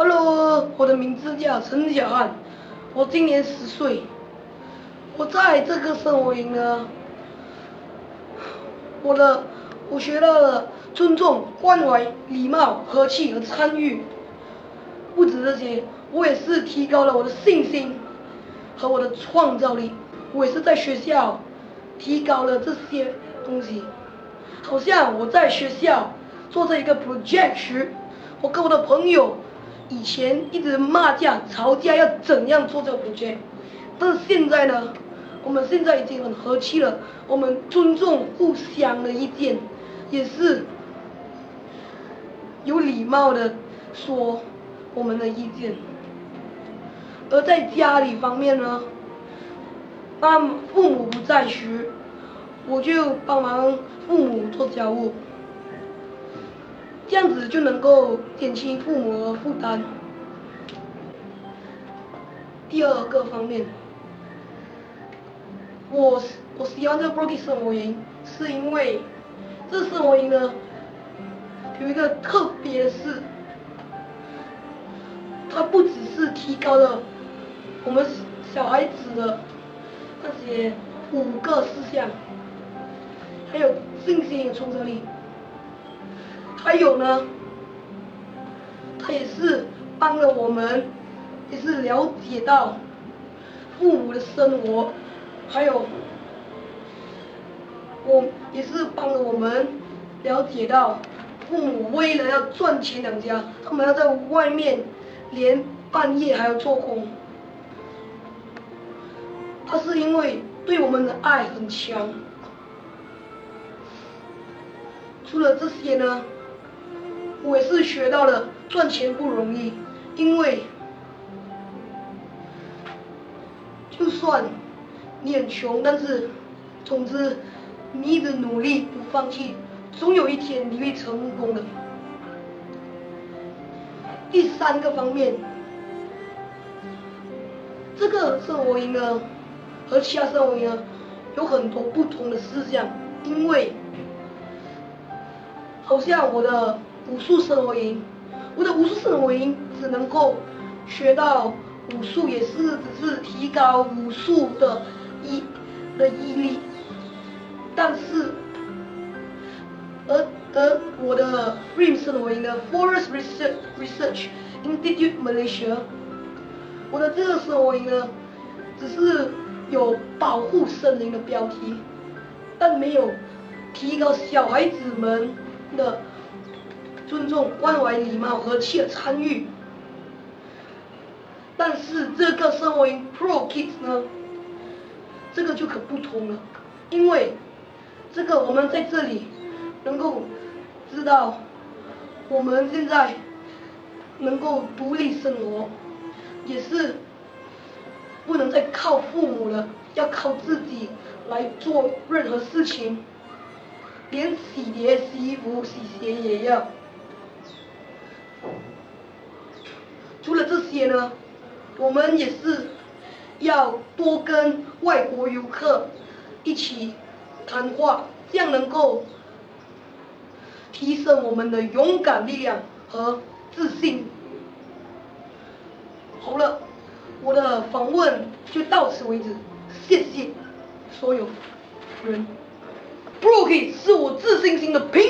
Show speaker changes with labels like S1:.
S1: Hello，我的名字叫陈小汉，我今年十岁。我在这个生活营呢，我的我学到了尊重、关怀、礼貌、和气和参与。不止这些，我也是提高了我的信心和我的创造力。我也是在学校提高了这些东西。好像我在学校做这一个 project 时，我跟我的朋友。以前一直骂架、吵架，要怎样做这个 project？但是现在呢，我们现在已经很和气了。我们尊重互相的意见，也是有礼貌的说我们的意见。而在家里方面呢，爸父母不在时，我就帮忙父母做家务。这样子就能够减轻父母的负担。第二个方面，我我喜欢这个 Broky 生活营，是因为这生活营呢有一个特别是，它不只是提高了我们小孩子的那些五个事项，还有信心创造力。还有呢，他也是帮了我们，也是了解到父母的生活，还有我也是帮了我们了解到父母为了要赚钱养家，他们要在外面连半夜还要做工。他是因为对我们的爱很强。除了这些呢？我也是学到了赚钱不容易，因为就算你很穷，但是总之你一直努力不放弃，总有一天你会成功的。第三个方面，这个生活营呢和其他生活营呢有很多不同的思想，因为好像我的。武术生活营，我的武术生活营只能够学到武术，也是只是提高武术的毅的毅力。但是，而而我的 RIM 生活营的 Forest Research Research Institute Malaysia，我的这个生活营呢，只是有保护森林的标题，但没有提高小孩子们的。尊重、关怀、礼貌、和气的参与，但是这个身为 Pro Kids 呢，这个就可不同了，因为这个我们在这里能够知道，我们现在能够独立生活，也是不能再靠父母了，要靠自己来做任何事情，连洗碟、洗衣服、洗鞋也要。除了这些呢，我们也是要多跟外国游客一起谈话，这样能够提升我们的勇敢力量和自信。好了，我的访问就到此为止，谢谢所有人。Brookie 是我自信心的平。